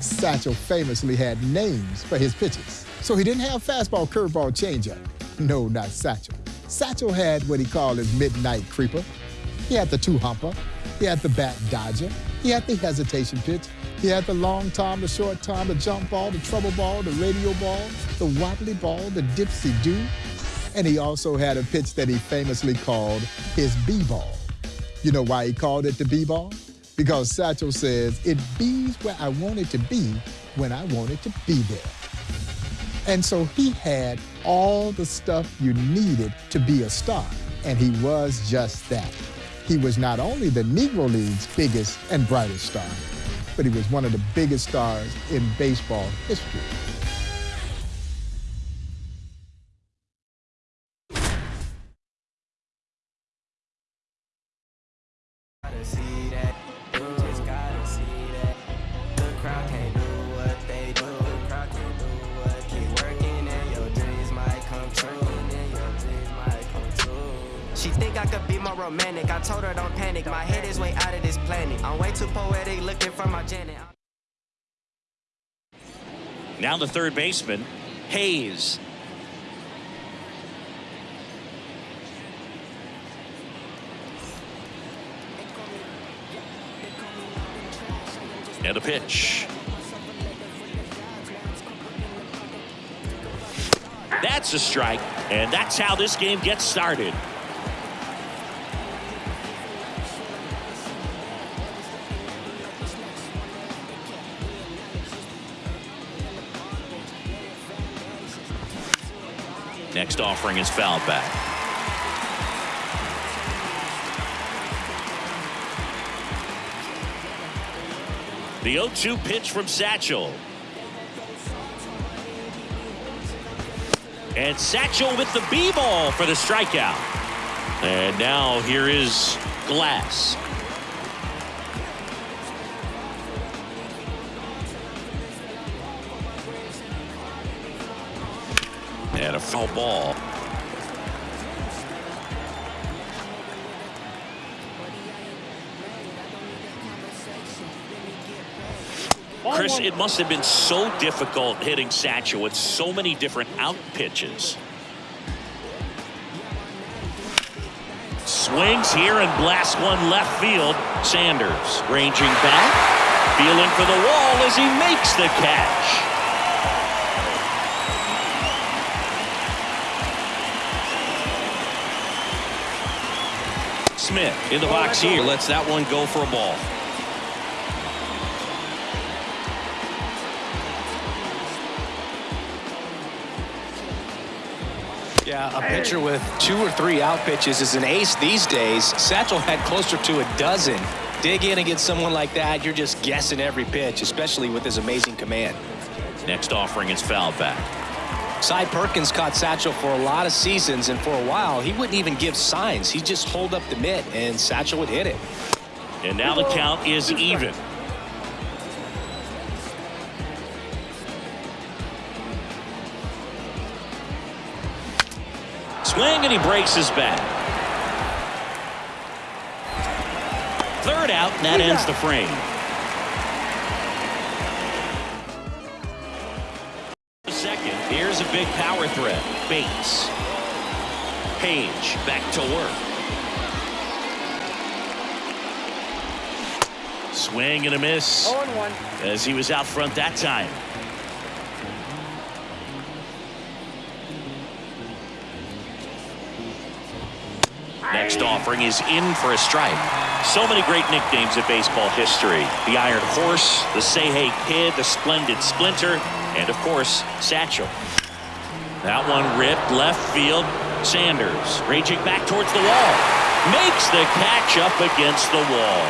Satchel famously had names for his pitches. So he didn't have fastball, curveball, changeup. No, not Satchel. Satchel had what he called his midnight creeper. He had the two-humper. He had the bat dodger. He had the hesitation pitch. He had the long tom, the short tom, the jump ball, the trouble ball, the radio ball, the wobbly ball, the dipsy do. And he also had a pitch that he famously called his B-ball. You know why he called it the B-ball? Because Satchel says, it bees where I want it to be when I want it to be there. And so he had all the stuff you needed to be a star, and he was just that. He was not only the Negro League's biggest and brightest star, but he was one of the biggest stars in baseball history. Think I could be more romantic. I told her don't panic. My head is way out of this planet. I'm way too poetic looking for my Janet. Now the third baseman, Hayes. And a pitch. That's a strike, and that's how this game gets started. Next offering is fouled back. The 0-2 pitch from Satchel. And Satchel with the B-ball for the strikeout. And now here is Glass. And a foul ball. Chris, it must have been so difficult hitting Satchel with so many different out pitches. Swings here and blasts one left field. Sanders ranging back, feeling for the wall as he makes the catch. Smith in the box here lets that one go for a ball. Yeah, a pitcher with two or three out pitches is an ace these days. Satchel had closer to a dozen. Dig in against someone like that, you're just guessing every pitch, especially with his amazing command. Next offering is foul back. Cy Perkins caught Satchel for a lot of seasons, and for a while, he wouldn't even give signs. He'd just hold up the mitt, and Satchel would hit it. And now the count is even. Swing, and he breaks his bat. Third out, and that ends the frame. Big power threat. Bates. Paige back to work. Swing and a miss. Oh, As he was out front that time. Next offering is in for a strike. So many great nicknames in baseball history. The Iron Horse, the Say Hey Kid, the Splendid Splinter, and of course, Satchel. That one ripped left field. Sanders raging back towards the wall. Makes the catch up against the wall.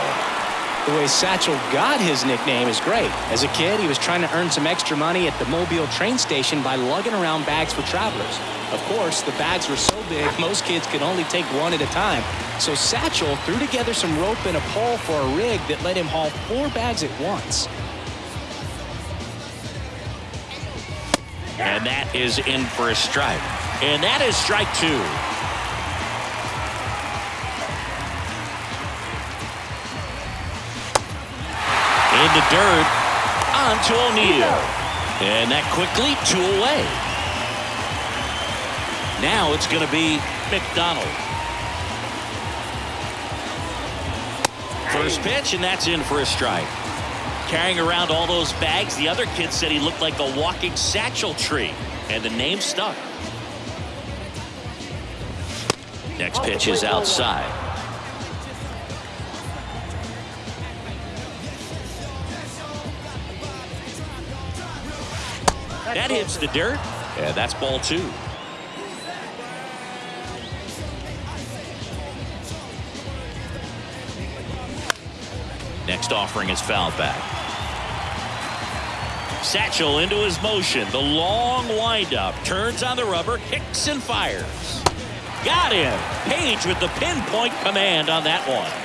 The way Satchel got his nickname is great. As a kid, he was trying to earn some extra money at the Mobile train station by lugging around bags for travelers. Of course, the bags were so big, most kids could only take one at a time. So Satchel threw together some rope and a pole for a rig that let him haul four bags at once. And that is in for a strike. And that is strike two. In the dirt. On to O'Neill. And that quickly two away. Now it's going to be McDonald. First pitch, and that's in for a strike. Carrying around all those bags, the other kid said he looked like a walking satchel tree, and the name stuck. Next pitch is outside. That hits the dirt, and that's ball two. Next offering is fouled back. Satchel into his motion. The long windup. Turns on the rubber. Kicks and fires. Got him. Paige with the pinpoint command on that one.